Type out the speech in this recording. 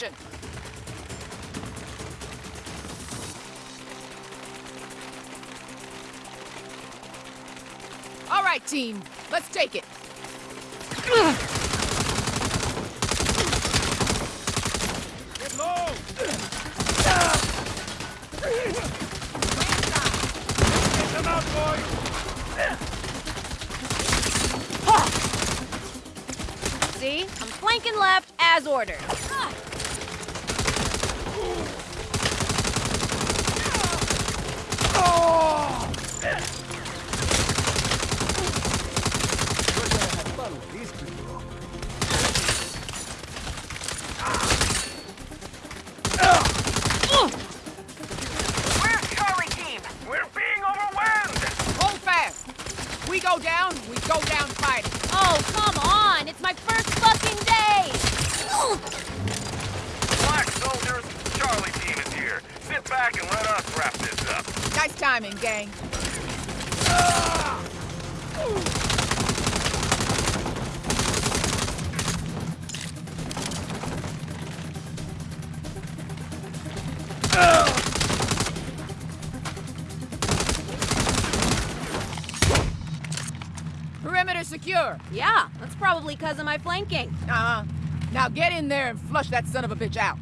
position. All right, team. Let's take it. Get low! Get them out, boys! See? I'm flanking left as ordered. We go down, we go down fighting. Oh, come on! It's my first fucking day! Black soldiers, Charlie team is here. Sit back and let us wrap this up. Nice timing, gang. Perimeter secure. Yeah, that's probably because of my flanking. Uh-huh. Now get in there and flush that son of a bitch out.